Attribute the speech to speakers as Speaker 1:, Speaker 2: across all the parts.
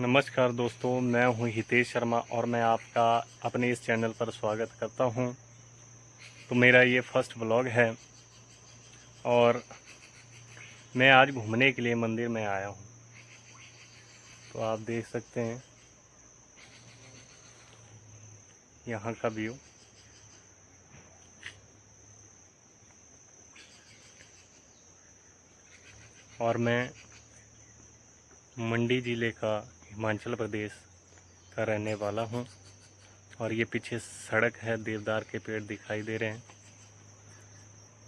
Speaker 1: नमस्कार दोस्तों, मैं हूँ हितेश शर्मा और मैं आपका अपने इस चैनल पर स्वागत करता हूँ। तो मेरा ये फ़र्स्ट ब्लॉग है और मैं आज घूमने के लिए मंदिर में आया हूँ। तो आप देख सकते हैं यहाँ का व्यू। और मैं मंडी ज़िले का हिमाचल प्रदेश का रहने वाला हूँ। और ये पीछे सड़क है, देवदार के पेड़ दिखाई दे रहे हैं।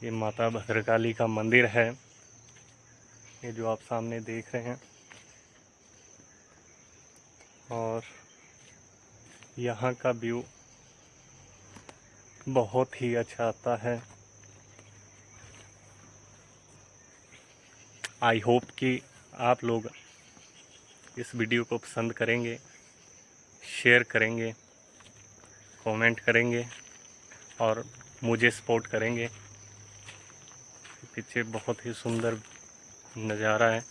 Speaker 1: ये माता भद्रकाली का मंदिर है, ये जो आप सामने देख रहे हैं। और यहाँ का व्यू बहुत ही अच्छा आता है। आई होप कि आप लोग इस वीडियो को पसंद करेंगे शेयर करेंगे कमेंट करेंगे और मुझे सपोर्ट करेंगे। पीछे बहुत ही सुंदर नज़ारा है।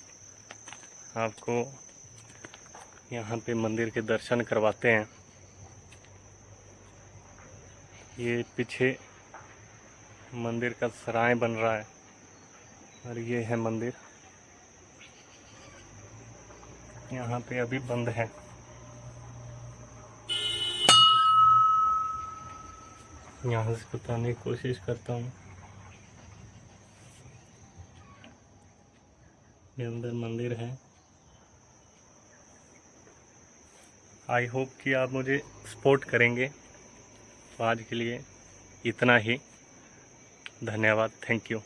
Speaker 1: आपको यहाँ पे मंदिर के दर्शन करवाते हैं। ये पीछे मंदिर का सराय बन रहा है और ये है मंदिर। यहाँ पे अभी बंद है। यहाँ से बताने की कोशिश करता हूँ। ये अंदर मंदिर है। आई होप कि आप मुझे सपोर्ट करेंगे। तो आज के लिए इतना ही। धन्यवाद। Thank you